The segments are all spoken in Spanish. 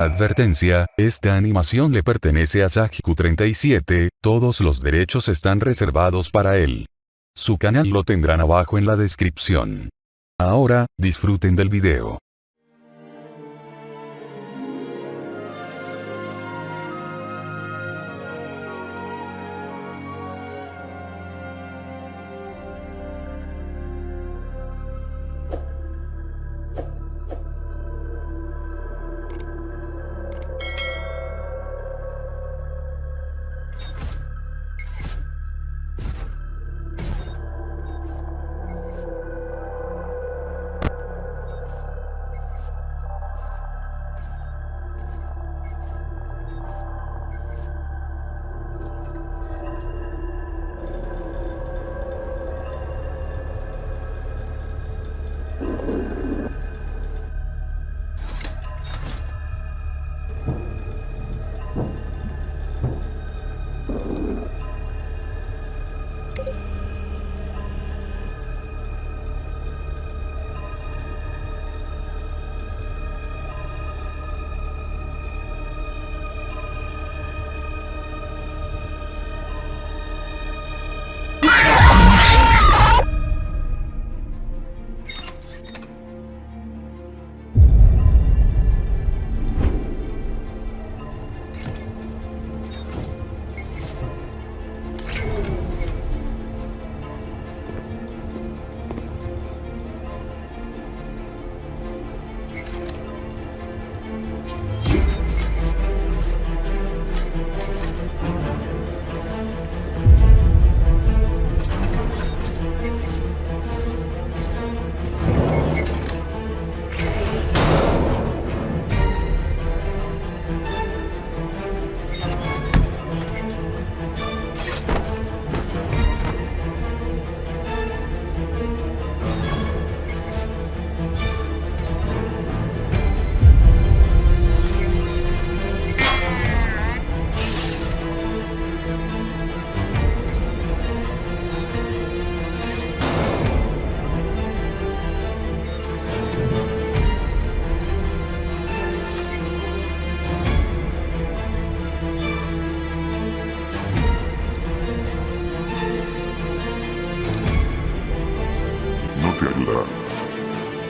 Advertencia, esta animación le pertenece a Sajiku37, todos los derechos están reservados para él. Su canal lo tendrán abajo en la descripción. Ahora, disfruten del video.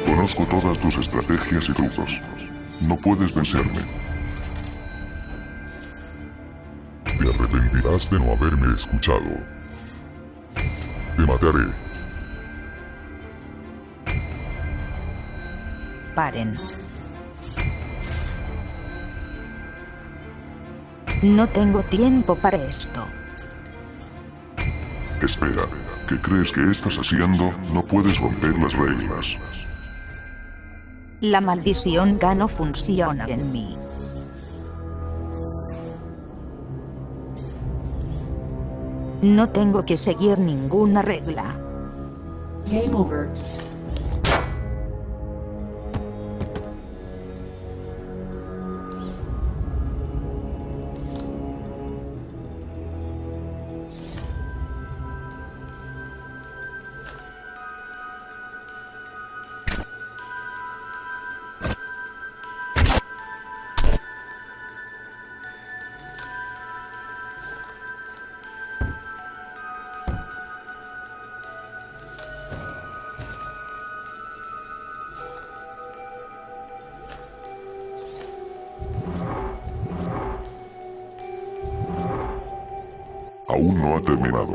Conozco todas tus estrategias y trucos. No puedes vencerme. Te arrepentirás de no haberme escuchado. Te mataré. Paren. No tengo tiempo para esto. Espera. ¿Qué crees que estás haciendo? No puedes romper las reglas. La maldición ya no funciona en mí. No tengo que seguir ninguna regla. Game over. Aún no ha terminado.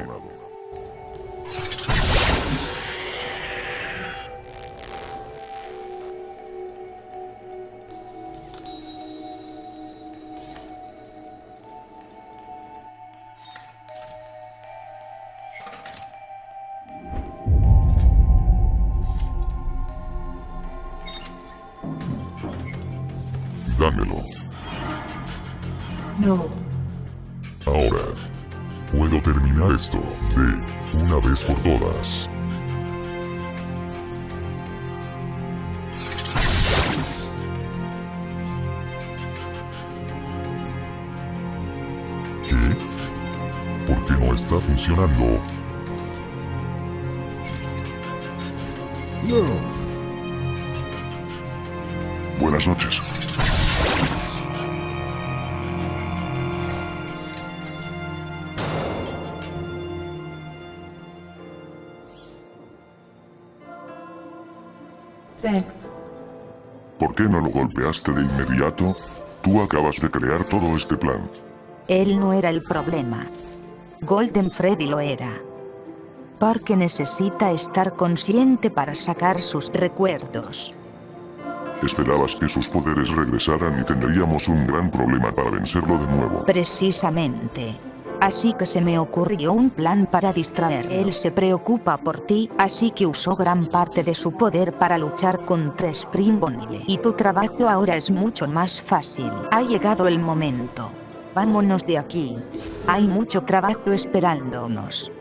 Dámelo. No. Terminar esto de una vez por todas. ¿Qué? ¿Por qué no está funcionando? No. Buenas noches. Thanks. ¿Por qué no lo golpeaste de inmediato? Tú acabas de crear todo este plan. Él no era el problema. Golden Freddy lo era. Porque necesita estar consciente para sacar sus recuerdos. Esperabas que sus poderes regresaran y tendríamos un gran problema para vencerlo de nuevo. Precisamente. Así que se me ocurrió un plan para distraer. Él se preocupa por ti, así que usó gran parte de su poder para luchar contra Spring Bonnie. Y tu trabajo ahora es mucho más fácil. Ha llegado el momento. Vámonos de aquí. Hay mucho trabajo esperándonos.